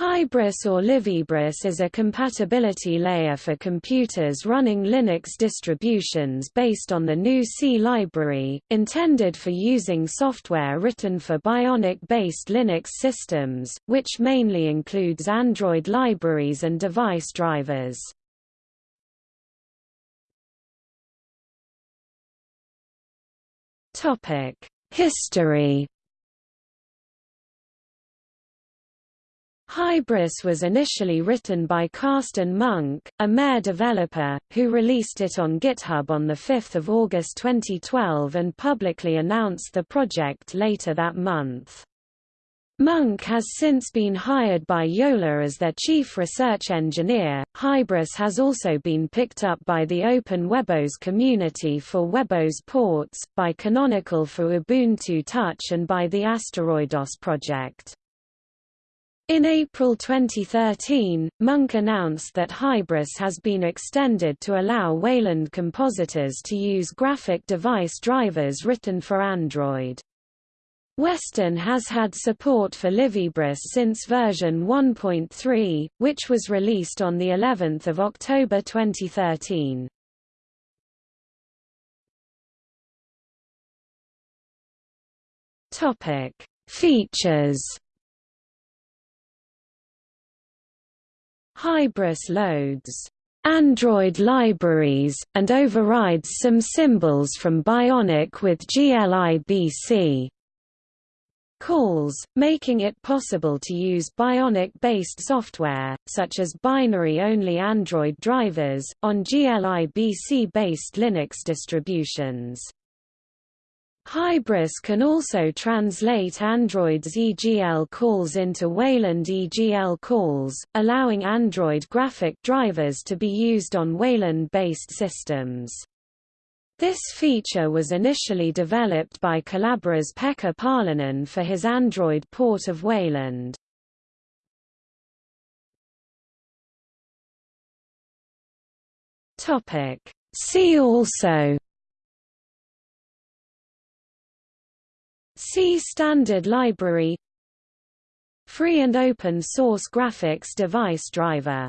Hybris or libhybris is a compatibility layer for computers running Linux distributions based on the GNU C library, intended for using software written for Bionic-based Linux systems, which mainly includes Android libraries and device drivers. History Hybris was initially written by Carsten Munk, a Mer developer, who released it on GitHub on 5 August 2012 and publicly announced the project later that month. Munk has since been hired by Jolla as their chief research engineer. Hybris has also been picked up by the Open WebOS community for WebOS ports, by Canonical for Ubuntu Touch and by the AsteroidOS project. In April 2013, Munk announced that Hybris has been extended to allow Wayland compositors to use graphic device drivers written for Android. Weston has had support for libhybris since version 1.3, which was released on the 11th of October 2013. Topic: Features Hybris loads Android libraries, and overrides some symbols from Bionic with glibc calls, making it possible to use Bionic-based software, such as binary-only Android drivers, on glibc-based Linux distributions. Hybris can also translate Android's EGL calls into Wayland EGL calls, allowing Android graphic drivers to be used on Wayland-based systems. This feature was initially developed by Collabora's Pekka Paalanen for his Android port of Wayland. See also C Standard Library. Free and open source graphics device driver